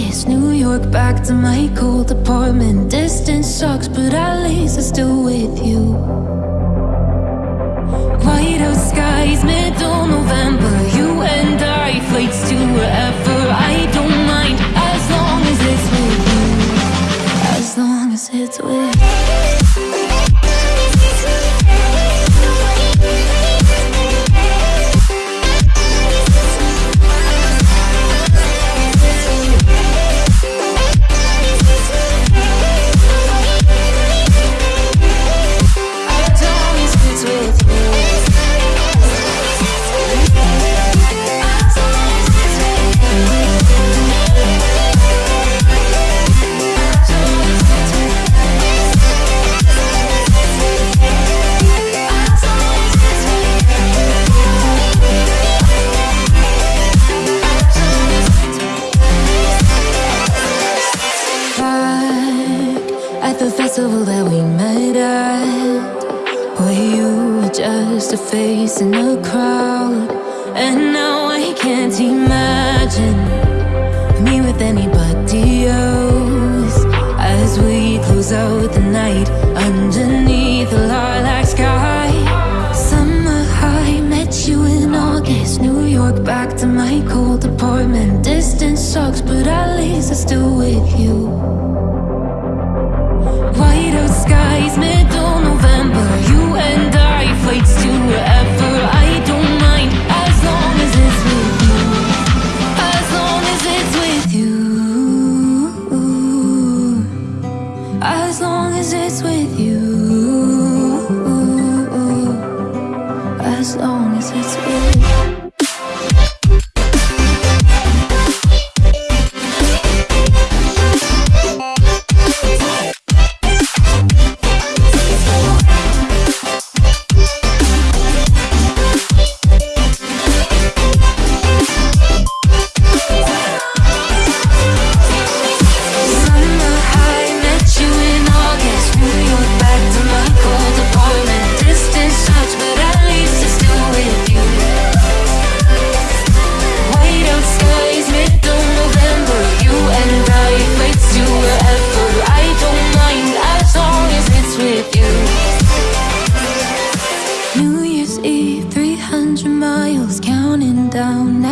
August. New York, back to my cold apartment. Distance sucks, but at least I'm still with you. White out skies, at the festival that we met at. Where you were just a face in a crowd? And now I can't imagine Me with anybody else. As we close out the night Underneath As long as it's with you. As long as it's with you.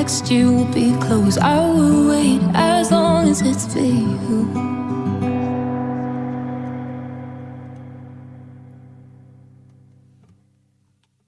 Next year will be close. I will wait as long as it's for you.